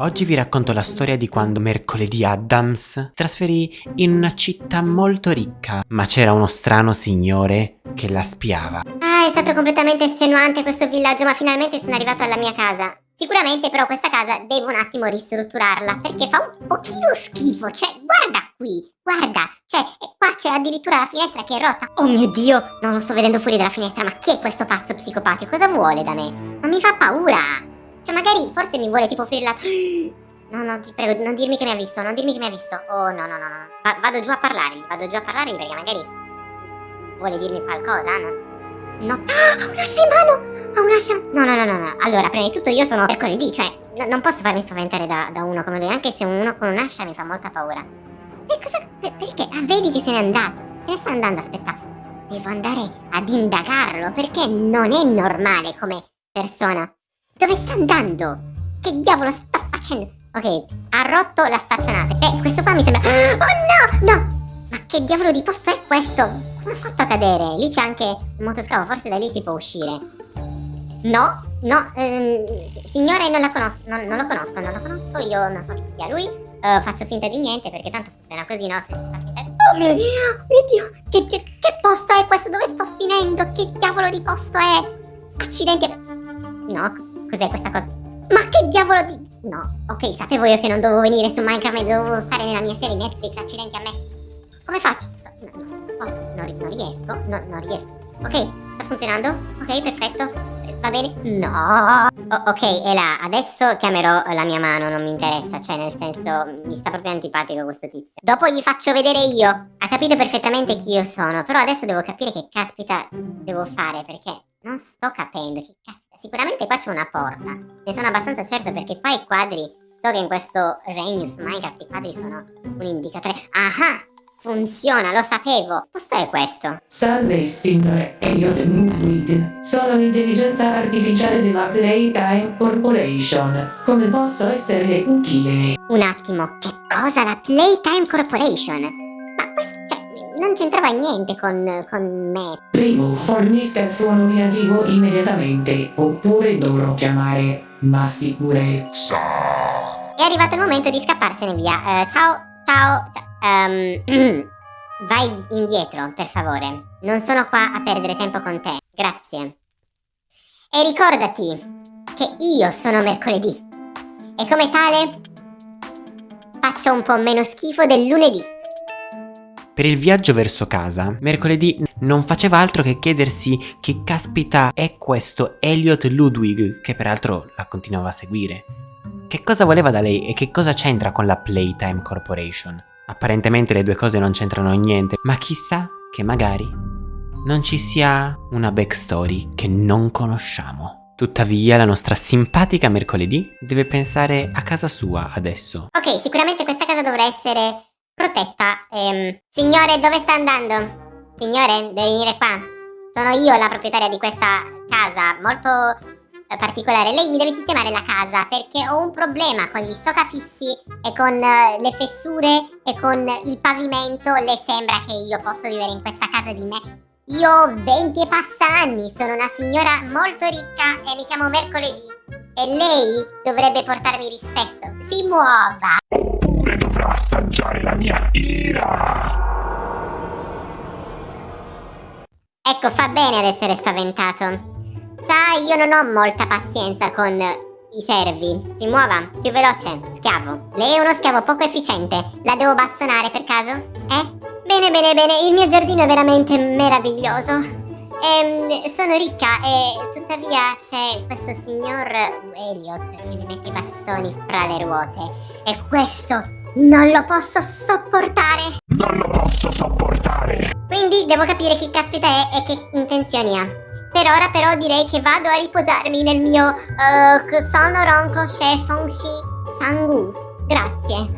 Oggi vi racconto la storia di quando mercoledì Adams si trasferì in una città molto ricca, ma c'era uno strano signore che la spiava. Ah, è stato completamente estenuante questo villaggio, ma finalmente sono arrivato alla mia casa. Sicuramente però questa casa devo un attimo ristrutturarla, perché fa un pochino schifo, cioè guarda qui, guarda, cioè qua c'è addirittura la finestra che è rotta. Oh mio Dio, non lo sto vedendo fuori dalla finestra, ma chi è questo pazzo psicopatico? Cosa vuole da me? Ma mi fa paura! Cioè magari forse mi vuole tipo offrire la... No, no, ti prego, non dirmi che mi ha visto, non dirmi che mi ha visto. Oh, no, no, no, no. Va vado giù a parlargli, vado giù a parlargli perché magari vuole dirmi qualcosa, no? No. Ah, ha un'ascia in mano! Ha un'ascia... No, no, no, no, no. Allora, prima di tutto io sono mercoledì, cioè no, non posso farmi spaventare da, da, uno come lui, anche se uno con un'ascia mi fa molta paura. E cosa... Per, perché? Ah, vedi che se n'è andato. Se ne sta andando, aspetta. Devo andare ad indagarlo perché non è normale come persona. Dove sta andando? Che diavolo sta facendo? Ok, ha rotto la staccionata. Eh, questo qua mi sembra... Oh no, no! Ma che diavolo di posto è questo? Come ha fatto a cadere? Lì c'è anche un motoscafo, forse da lì si può uscire. No, no, ehm, signore non la conosco, non, non, lo conosco, non lo conosco, io non so chi sia lui. Uh, faccio finta di niente perché tanto funziona così, no? Se si fa finta di... Oh mio Dio, mio Dio, che, che, che posto è questo? Dove sto finendo? Che diavolo di posto è? Accidenti... No, Cos'è questa cosa? Ma che diavolo di... No, ok, sapevo io che non dovevo venire su Minecraft, ma dovevo stare nella mia serie Netflix, accidenti a me. Come faccio? No, no, posso, non, non riesco, no, non riesco. Ok, sta funzionando? Ok, perfetto. Va bene? No. Oh, ok, e là, adesso chiamerò la mia mano, non mi interessa, cioè nel senso mi sta proprio antipatico questo tizio. Dopo gli faccio vedere io. Ha capito perfettamente chi io sono, però adesso devo capire che caspita devo fare, perché non sto capendo, Sicuramente qua c'è una porta. Ne sono abbastanza certo perché qua i quadri... So che in questo Regnus Minecraft i quadri sono un indicatore... Ah! Funziona, lo sapevo. Posto è questo? Salve, signore Elliot Ludwig. Sono l'intelligenza artificiale della Playtime Corporation. Come posso essere utile? Un attimo, che cosa la Playtime Corporation? Non c'entrava niente con, con me. Prego, fornisca il suo nominativo immediatamente, oppure dovrò chiamare ma sicurezza. È arrivato il momento di scapparsene via. Uh, ciao, ciao, ciao. Um, vai indietro, per favore. Non sono qua a perdere tempo con te. Grazie. E ricordati che io sono mercoledì. E come tale faccio un po' meno schifo del lunedì. Per il viaggio verso casa, mercoledì non faceva altro che chiedersi che caspita è questo Elliot Ludwig, che peraltro la continuava a seguire. Che cosa voleva da lei e che cosa c'entra con la Playtime Corporation? Apparentemente le due cose non c'entrano niente, ma chissà che magari non ci sia una backstory che non conosciamo. Tuttavia la nostra simpatica mercoledì deve pensare a casa sua adesso. Ok, sicuramente questa casa dovrà essere protetta. Ehm, signore, dove sta andando? Signore, deve venire qua. Sono io la proprietaria di questa casa, molto eh, particolare. Lei mi deve sistemare la casa perché ho un problema con gli stoccafissi e con uh, le fessure e con il pavimento. Le sembra che io posso vivere in questa casa di me? Io ho 20 e passa anni, sono una signora molto ricca e mi chiamo Mercoledì. E lei dovrebbe portarmi rispetto. Si muova! Assaggiare la mia ira. Ecco, fa bene ad essere spaventato. Sai, io non ho molta pazienza con i servi. Si muova, più veloce, schiavo. Lei è uno schiavo poco efficiente. La devo bastonare per caso? Eh? Bene, bene, bene, il mio giardino è veramente meraviglioso. Ehm, sono ricca e tuttavia c'è questo signor Elliot che mi mette i bastoni fra le ruote. E questo non lo posso sopportare. Non lo posso sopportare. Quindi devo capire chi caspita è e che intenzioni ha. Per ora però direi che vado a riposarmi nel mio uh, Sonoron Crochet Songshi Sangu. Grazie.